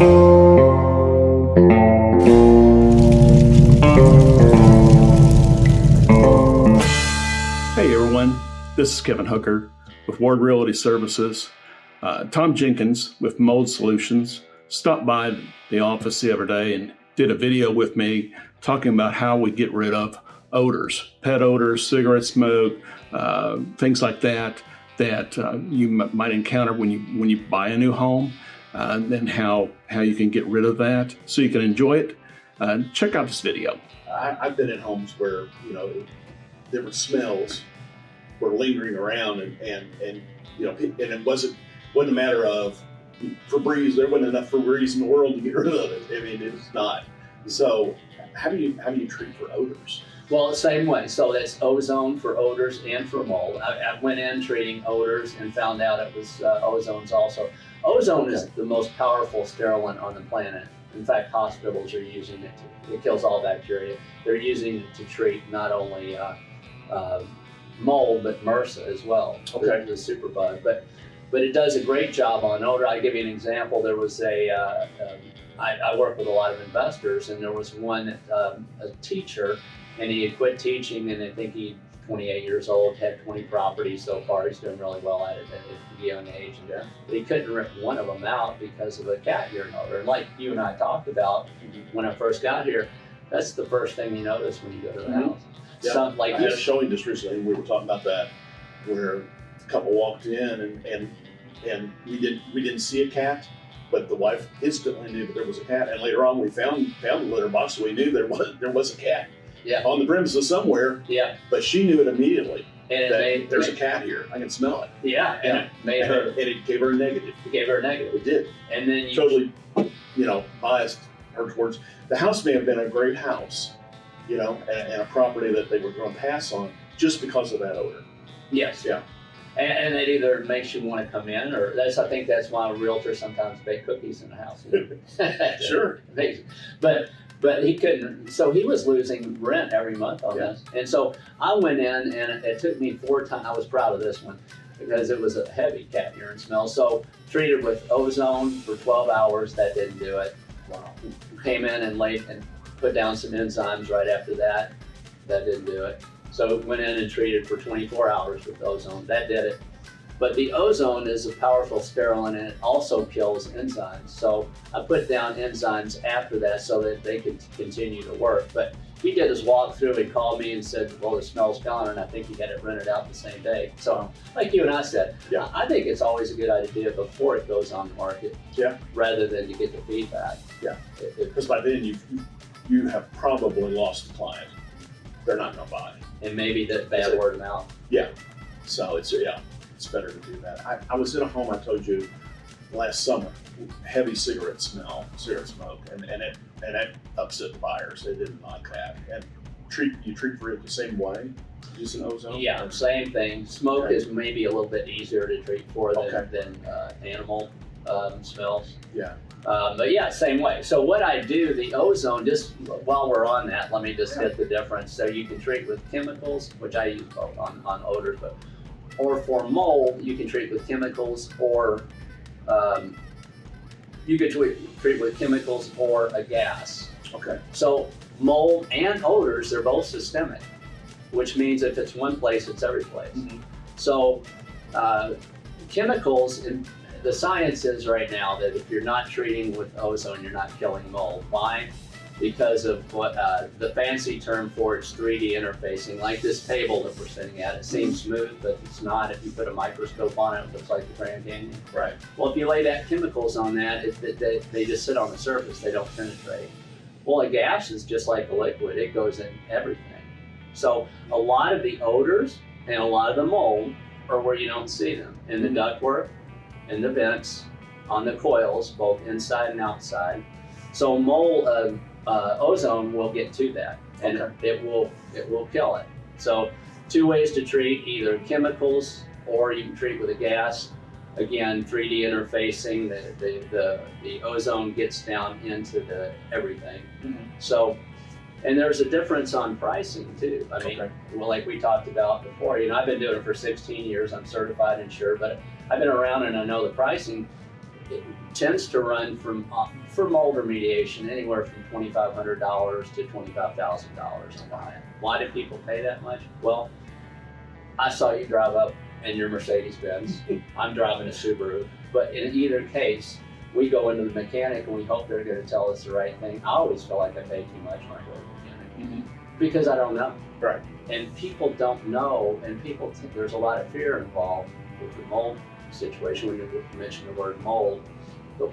Hey everyone, this is Kevin Hooker with Ward Realty Services. Uh, Tom Jenkins with Mold Solutions stopped by the office the other day and did a video with me talking about how we get rid of odors, pet odors, cigarette smoke, uh, things like that that uh, you might encounter when you when you buy a new home, uh, and how how you can get rid of that so you can enjoy it. Uh, check out this video. I, I've been in homes where you know different smells were lingering around, and and, and you know, and it wasn't wasn't a matter of Febreze. There wasn't enough Febreze in the world to get rid of it. I mean, it's not. So, how do you how do you treat for odors? Well, the same way. So that's ozone for odors and for mold. I, I went in treating odors and found out it was uh, ozones also. Ozone is the most powerful sterilant on the planet. In fact, hospitals are using it. To, it kills all bacteria. They're using it to treat not only uh, uh, mold but MRSA as well. Okay. The, the superbug, but but it does a great job on odor. I'll give you an example. There was a uh, um, I, I work with a lot of investors, and there was one um, a teacher and he had quit teaching and I think he 28 years old, had 20 properties so far. He's doing really well at it at a young age. Yeah. But he couldn't rent one of them out because of a cat urine odor. And like you and I talked about when I first got here, that's the first thing you notice when you go to the Mhm. house. Yeah. Some, like I had a showing just recently, we were talking about that, where a couple walked in, and and and we didn't we didn't see a cat, but the wife instantly knew that there was a cat, and later on we found found the litter box, so we knew there was there was a cat yeah, on the premises somewhere, yeah. but she knew it immediately And it made, there's a cat here. I can smell it, yeah, and Yeah. it made and her, it, and it gave her a negative. it gave her a negative. It did. And then you, totally, you know, biased her towards the house may have been a great house, you know, and, and a property that they were going to pass on just because of that odor. yes. Yeah. And, and it either makes you want to come in, or that's I think that's why realtors sometimes bake cookies in the house. Sure. Amazing. But but he couldn't. So he was losing rent every month on Yeah. this. And so I went in, and it, took me four times. I was proud of this one because it was a heavy cat urine smell. So treated with ozone for 12 hours. That didn't do it. Wow. Came in and laid and put down some enzymes right after that. That didn't do it. So went in and treated for 24 hours with ozone. That did it. But the ozone is a powerful sterilant and it also kills enzymes. So I put down enzymes after that so that they could continue to work. But he did his walkthrough. He called me and said, "Well, the smell's gone," and I think he had it rented out the same day. So, like you and I said, Yeah. I think it's always a good idea before it goes on the market, Yeah. rather than to get the feedback. Yeah. Because by then you you have probably lost the client. They're not going to buy. and maybe that bad word of mouth. Yeah, so it's yeah, it's better to do that. I, I was in a home I told you last summer, heavy cigarette smell, cigarette smoke, and, and it and it upset the buyers. They didn't like that. And treat you treat for it the same way, using ozone. Yeah, same thing. Smoke Okay. is maybe a little bit easier to treat for than, Okay. than uh, animal um, smells. Yeah. Um, but yeah, same way. So what I do, the ozone, just while we're on that, let me just hit the difference. So you can treat with chemicals, which I use both on, on odors, but or for mold, you can treat with chemicals or um, you could treat, treat with chemicals or a gas. Okay. So mold and odors, they're both systemic, which means if it's one place, it's every place. Mhm. So uh, chemicals, in, the science is right now that if you're not treating with ozone, you're not killing mold. Why? Because of what uh, the fancy term for it's 3D interfacing. Like this table that we're sitting at, it seems smooth, but it's not. If you put a microscope on it, it looks like the Grand Canyon. Right. Well, if you lay that chemicals on that, it, they, they just sit on the surface, they don't penetrate. Well, a gas is just like a liquid, it goes in everything. So a lot of the odors and a lot of the mold are where you don't see them in the Mhm. ductwork, in the vents, on the coils, both inside and outside. So mold, uh, uh, ozone will get to that, and Okay. it will it will kill it. So two ways to treat: either chemicals or you can treat with a gas. Again, 3D interfacing, the, the, the, the ozone gets down into the everything. Mhm. So, and there's a difference on pricing too. I mean, Okay. well, like we talked about before, you know, I've been doing it for 16 years. I'm certified insured, but I've been around and I know the pricing. It tends to run from uh, for mold remediation anywhere from twenty five hundred dollars to twenty five thousand dollars a line. Why do people pay that much? Well, I saw you drive up in your Mercedes Benz. I'm driving a Subaru. But in either case, we go into the mechanic and we hope they're going to tell us the right thing. I always feel like I pay too much when I go to the mechanic because I don't know. Right. And people don't know, and people think there's a lot of fear involved with the mold situation when you mention the word mold. But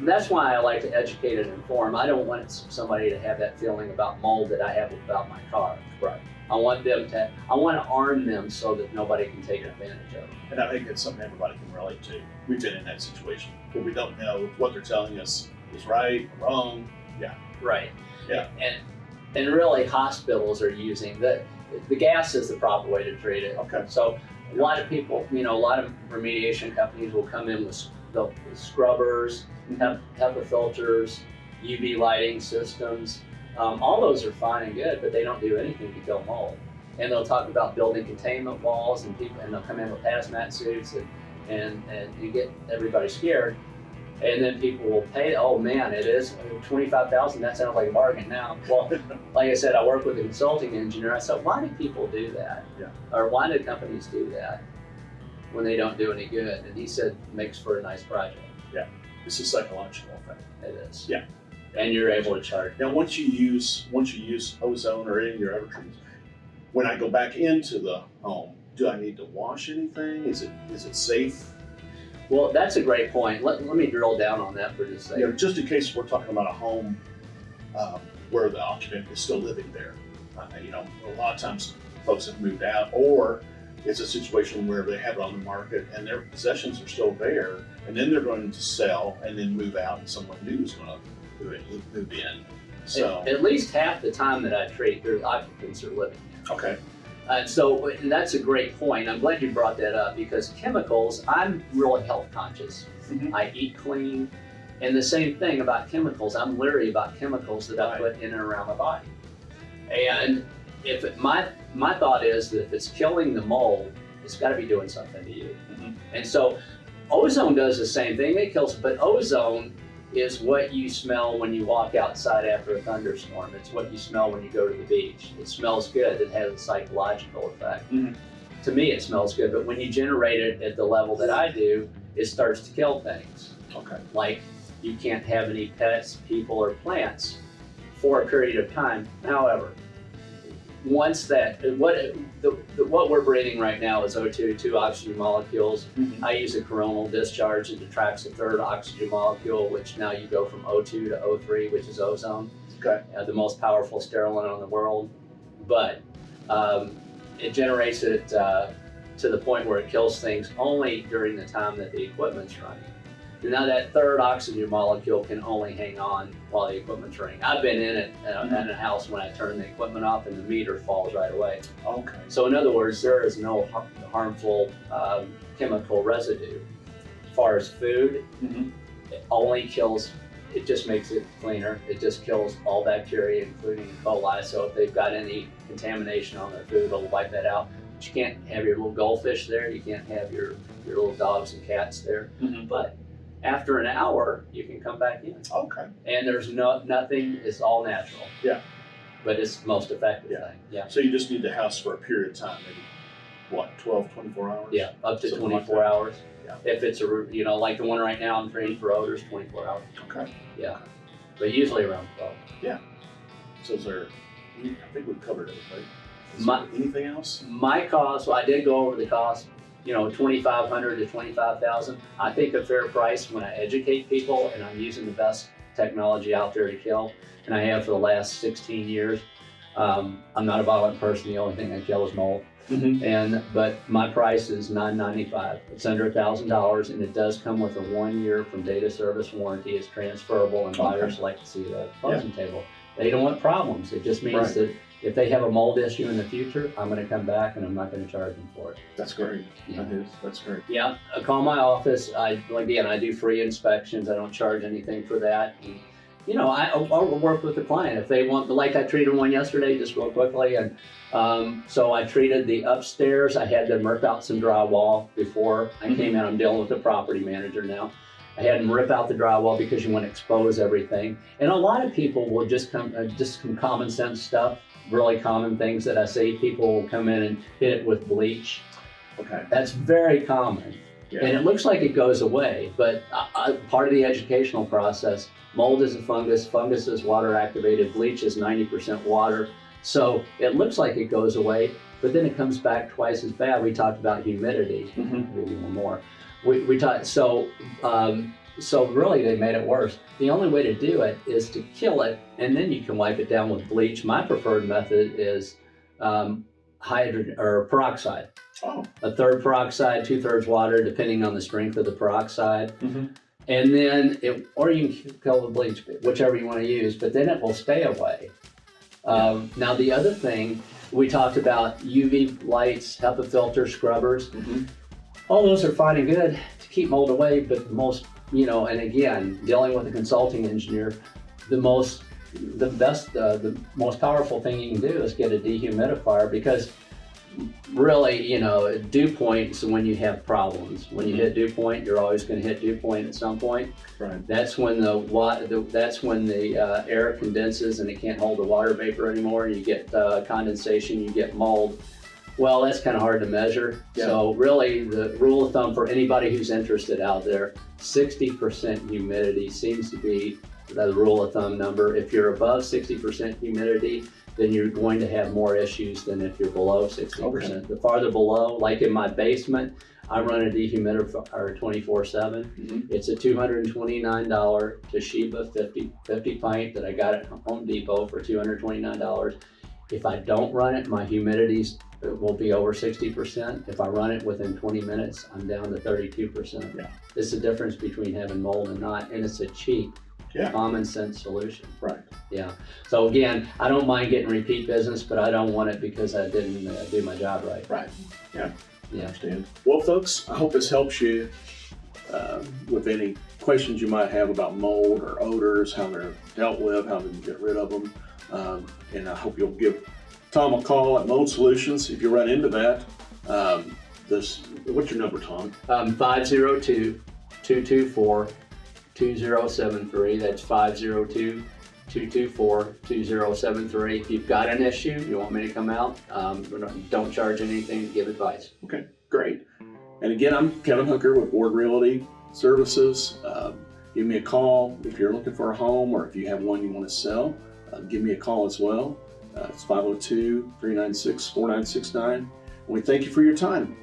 that's why I like to educate and inform. I don't want somebody to have that feeling about mold that I have about my car. Right. I want them to, I want to arm them so that nobody can take advantage of it. And I think that's something everybody can relate to. We've been in that situation where we don't know if what they're telling us is right or wrong. Yeah. Right. Yeah. And and really hospitals are using the the gas is the proper way to treat it. Okay. So a lot of people, you know, a lot of remediation companies will come in with the scrubbers, HEPA filters, UV lighting systems. Um, all those are fine and good, but they don't do anything to kill mold. And they'll talk about building containment walls, and people, and they'll come in with hazmat suits, and and and you get everybody scared. And then people will pay. Oh man, it is twenty five thousand. That sounds like a bargain now. Well, like I said, I work with a consulting engineer. I said, why do people do that? Yeah. Or why do companies do that when they don't do any good? And he said, makes for a nice project. Yeah. It's a psychological effect. It is. Yeah. And you're able to charge. Now, once you use once you use ozone or any of your evergreens, when I go back into the home, do I need to wash anything? Is it is it safe? Well, that's a great point. Let, let me drill down on that for just a second. just in case we're talking about a home um, where the occupant is still living there. Uh, you know, a lot of times folks have moved out, or it's a situation where they have it on the market and their possessions are still there, and then they're going to sell and then move out, and someone new is going to move in. So At, at least half the time that I treat, there's occupants are living there. okay, And so and that's a great point. I'm glad you brought that up because chemicals, I'm really health conscious. Mhm. I eat clean. And the same thing about chemicals, I'm leery about chemicals that I put in and around my body. And if it, my my thought is that if it's killing the mold, it's got to be doing something to you. Mhm. And so ozone does the same thing. It kills, but ozone is what you smell when you walk outside after a thunderstorm. It's what you smell when you go to the beach. It smells good. It has a psychological effect. Mhm. To me, it smells good, but when you generate it at the level that I do, it starts to kill things. okay, Like you can't have any pets, people, or plants for a period of time. However, once that what the, the, what we're breathing right now is O2, two oxygen molecules. Mhm. I use a coronal discharge that attracts a third oxygen molecule, which now you go from O2 to O3, which is ozone, okay, uh, the most powerful sterilant on the world. But um, it generates it uh, to the point where it kills things only during the time that the equipment's running. And now that third oxygen molecule can only hang on while the equipment's running. I've been in it uh, in a house when I turn the equipment off and the meter falls right away. okay, So in other words, there is no har- harmful um, chemical residue. As far as food, Mhm. it only kills. It just makes it cleaner. It just kills all bacteria, including E. coli. So if they've got any contamination on their food, it'll wipe that out. But you can't have your little goldfish there. You can't have your your little dogs and cats there. Mhm. But after an hour, you can come back in, okay. and there's no nothing. It's all natural. Yeah. But it's the most effective Yeah. thing. Yeah. So you just need the house for a period of time, maybe what, 12, 24 hours? Yeah, up to Something 24 that. hours. Yeah. If it's a, you know, like the one right now I'm training for odors, 24 hours. Okay. Yeah. But usually around 12. Yeah. So is there? I think we've covered everything. Is My- anything else? My cost, well, I did go over the cost, you know, 2,500 to 25,000. I think a fair price when I educate people and I'm using the best technology out there to kill, and I have for the last 16 years. Um, I'm not a violent person. The only thing I kill is mold. Mm-hmm. And but my price is nine ninety five. It's under a thousand dollars, and it does come with a one year from data service warranty. It's transferable, and buyers like to see the closing table. They don't want problems. It just means Right. that if they have a mold issue in the future, I'm going to come back and I'm not going to charge them for it. That's great. Yeah. That is. That's great. Yeah, call my office. I again, I do free inspections. I don't charge anything for that. And, you know, I, I'll work with the client if they want. Like I treated one yesterday, just real quickly, and um, so I treated the upstairs. I had them murk out some drywall before I came in. I'm dealing with the property manager now, I had them rip out the drywall because you want to expose everything. And a lot of people will just come, uh, just some common sense stuff, really common things that I see. People will come in and hit it with bleach. Okay. That's very common. Yeah. And it looks like it goes away, but uh, part of the educational process, mold is a fungus, fungus is water activated, bleach is 90% water. So it looks like it goes away, but then it comes back twice as bad. We talked about humidity, Mhm. maybe one more. We, we talked, so, um, so really they made it worse. The only way to do it is to kill it and then you can wipe it down with bleach. My preferred method is um, hydrogen or peroxide Oh. a third peroxide, two thirds water, depending on the strength of the peroxide. Mhm. And then it, or you can kill the bleach, whichever you want to use, but then it will stay away. Um, now the other thing, we talked about UV lights, HEPA filter scrubbers. Mhm. All those are fine and good to keep mold away, but the most, you know, and again, dealing with a consulting engineer, the most, the best, uh, the most powerful thing you can do is get a dehumidifier because really, you know, dew points when you have problems. When you hit dew point, you're always going to hit dew point at some point. Right. That's when the wa- the, that's when the uh, air condenses and it can't hold the water vapor anymore. You get uh, condensation, you get mold. Well, that's kind of hard to measure. So really, the rule of thumb for anybody who's interested out there, 60% humidity seems to be the rule of thumb number. If you're above 60% humidity, then you're going to have more issues than if you're below 60%. Okay. The farther below, like in my basement, I run a dehumidifier 24 7. Mhm. It's a $229 Toshiba 50, 50 pint that I got at Home Depot for $229. If I don't run it, my humidities will be over 60%. If I run it within 20 minutes, I'm down to 32%. Yeah. It's the difference between having mold and not, and it's a cheap, Yeah. common sense solution. Right. Yeah. So again, I don't mind getting repeat business, but I don't want it because I didn't uh, do my job right. Right. Yeah. Yeah. Understand. Well, folks, I hope this helps you uh, with any questions you might have about mold or odors, how they're dealt with, how to get rid of them. Um, and I hope you'll give Tom a call at Mold Solutions if you run into that. Um, this, what's your number, Tom? Um, 502 224 2073. That's 502 224 2073. If you've got an issue, you want me to come out, um, don't charge anything give advice. Okay, great. And again, I'm Kevin Hooker with Ward Realty Services. Um, give me a call if you're looking for a home or if you have one you want to sell. Uh, give me a call as well. Uh, it's 502 396 4969. And we thank you for your time.